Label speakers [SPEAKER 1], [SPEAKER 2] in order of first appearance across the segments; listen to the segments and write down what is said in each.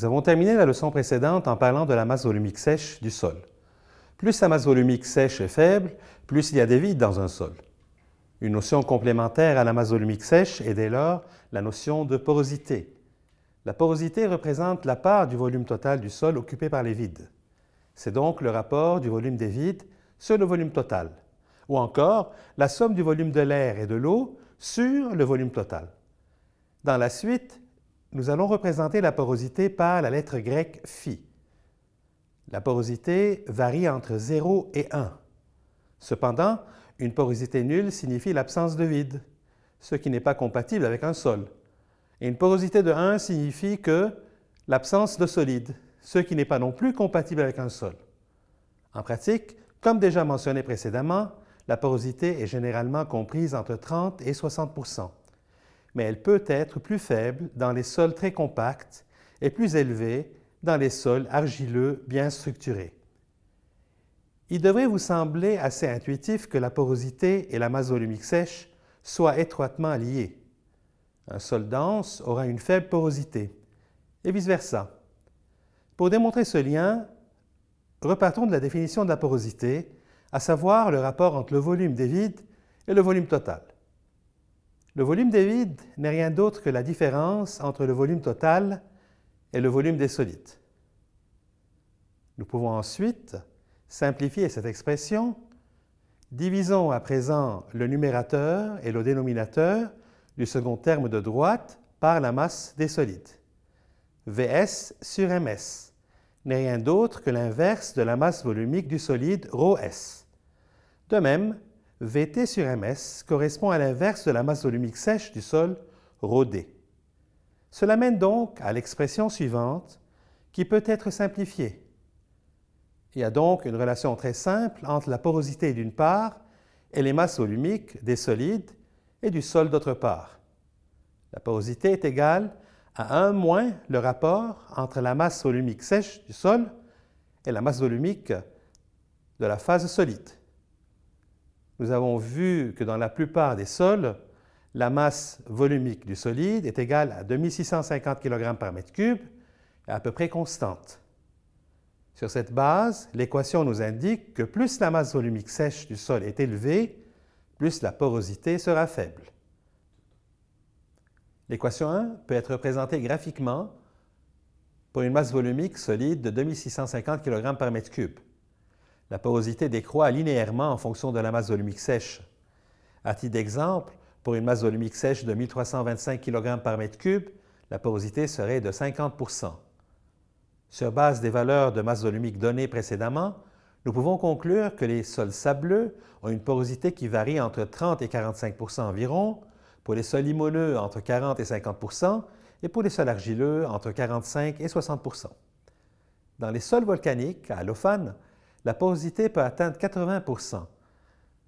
[SPEAKER 1] Nous avons terminé la leçon précédente en parlant de la masse volumique sèche du sol. Plus la masse volumique sèche est faible, plus il y a des vides dans un sol. Une notion complémentaire à la masse volumique sèche est dès lors la notion de porosité. La porosité représente la part du volume total du sol occupé par les vides. C'est donc le rapport du volume des vides sur le volume total, ou encore la somme du volume de l'air et de l'eau sur le volume total. Dans la suite, nous allons représenter la porosité par la lettre grecque phi. La porosité varie entre 0 et 1. Cependant, une porosité nulle signifie l'absence de vide, ce qui n'est pas compatible avec un sol. Et une porosité de 1 signifie que l'absence de solide, ce qui n'est pas non plus compatible avec un sol. En pratique, comme déjà mentionné précédemment, la porosité est généralement comprise entre 30 et 60 mais elle peut être plus faible dans les sols très compacts et plus élevée dans les sols argileux bien structurés. Il devrait vous sembler assez intuitif que la porosité et la masse volumique sèche soient étroitement liées. Un sol dense aura une faible porosité, et vice-versa. Pour démontrer ce lien, repartons de la définition de la porosité, à savoir le rapport entre le volume des vides et le volume total. Le volume des vides n'est rien d'autre que la différence entre le volume total et le volume des solides. Nous pouvons ensuite simplifier cette expression. Divisons à présent le numérateur et le dénominateur du second terme de droite par la masse des solides. Vs sur Ms n'est rien d'autre que l'inverse de la masse volumique du solide ρS. De même, Vt sur Ms correspond à l'inverse de la masse volumique sèche du sol, ρd. Cela mène donc à l'expression suivante, qui peut être simplifiée. Il y a donc une relation très simple entre la porosité d'une part et les masses volumiques des solides et du sol d'autre part. La porosité est égale à 1 moins le rapport entre la masse volumique sèche du sol et la masse volumique de la phase solide nous avons vu que dans la plupart des sols, la masse volumique du solide est égale à 2650 kg par mètre cube à peu près constante. Sur cette base, l'équation nous indique que plus la masse volumique sèche du sol est élevée, plus la porosité sera faible. L'équation 1 peut être représentée graphiquement pour une masse volumique solide de 2650 kg par mètre cube la porosité décroît linéairement en fonction de la masse volumique sèche. À titre d'exemple, pour une masse volumique sèche de 1325 kg par mètre cube, la porosité serait de 50% Sur base des valeurs de masse volumique données précédemment, nous pouvons conclure que les sols sableux ont une porosité qui varie entre 30 et 45% environ, pour les sols limoneux entre 40 et 50% et pour les sols argileux entre 45 et 60% Dans les sols volcaniques, à allophane, la porosité peut atteindre 80%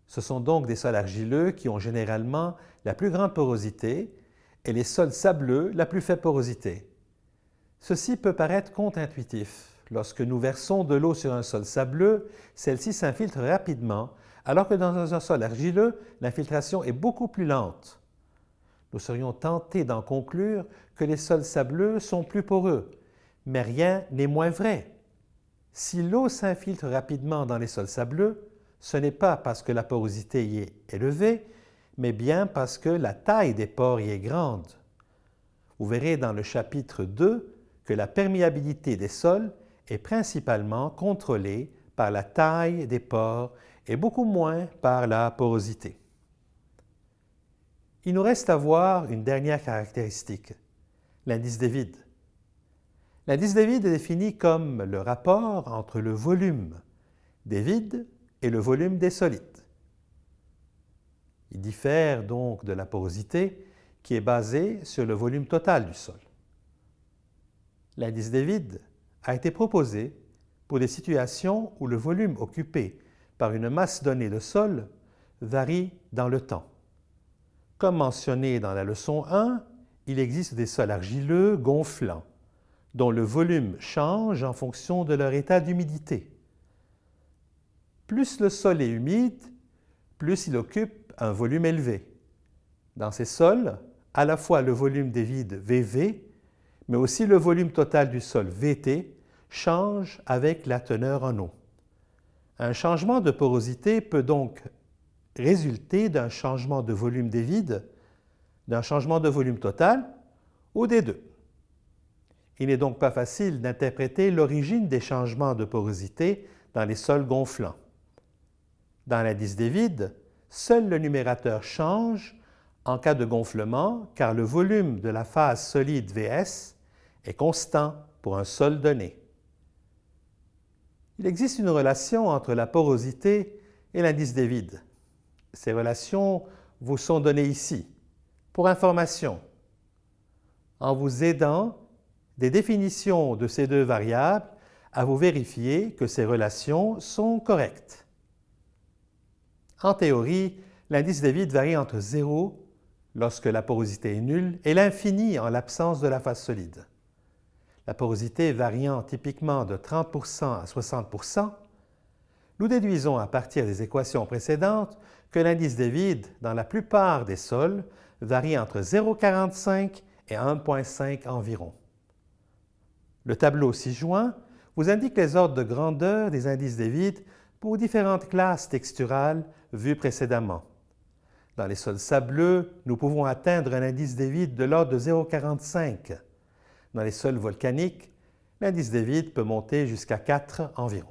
[SPEAKER 1] Ce sont donc des sols argileux qui ont généralement la plus grande porosité et les sols sableux la plus faible porosité. Ceci peut paraître contre-intuitif. Lorsque nous versons de l'eau sur un sol sableux, celle-ci s'infiltre rapidement, alors que dans un sol argileux, l'infiltration est beaucoup plus lente. Nous serions tentés d'en conclure que les sols sableux sont plus poreux, mais rien n'est moins vrai. Si l'eau s'infiltre rapidement dans les sols sableux, ce n'est pas parce que la porosité y est élevée, mais bien parce que la taille des pores y est grande. Vous verrez dans le chapitre 2 que la perméabilité des sols est principalement contrôlée par la taille des pores et beaucoup moins par la porosité. Il nous reste à voir une dernière caractéristique, l'indice des vides. L'indice des vides est défini comme le rapport entre le volume des vides et le volume des solides. Il diffère donc de la porosité qui est basée sur le volume total du sol. L'indice des vides a été proposé pour des situations où le volume occupé par une masse donnée de sol varie dans le temps. Comme mentionné dans la leçon 1, il existe des sols argileux gonflants dont le volume change en fonction de leur état d'humidité. Plus le sol est humide, plus il occupe un volume élevé. Dans ces sols, à la fois le volume des vides VV, mais aussi le volume total du sol VT change avec la teneur en eau. Un changement de porosité peut donc résulter d'un changement de volume des vides, d'un changement de volume total ou des deux. Il n'est donc pas facile d'interpréter l'origine des changements de porosité dans les sols gonflants. Dans l'indice des vides, seul le numérateur change en cas de gonflement car le volume de la phase solide Vs est constant pour un sol donné. Il existe une relation entre la porosité et l'indice des vides. Ces relations vous sont données ici, pour information, en vous aidant des définitions de ces deux variables à vous vérifier que ces relations sont correctes. En théorie, l'indice des vides varie entre 0 lorsque la porosité est nulle et l'infini en l'absence de la phase solide. La porosité variant typiquement de 30% à 60% nous déduisons à partir des équations précédentes que l'indice des vides dans la plupart des sols varie entre 0,45 et 1,5 environ. Le tableau ci-joint vous indique les ordres de grandeur des indices des vides pour différentes classes texturales vues précédemment. Dans les sols sableux, nous pouvons atteindre un indice des vides de l'ordre de 0,45. Dans les sols volcaniques, l'indice des vides peut monter jusqu'à 4 environ.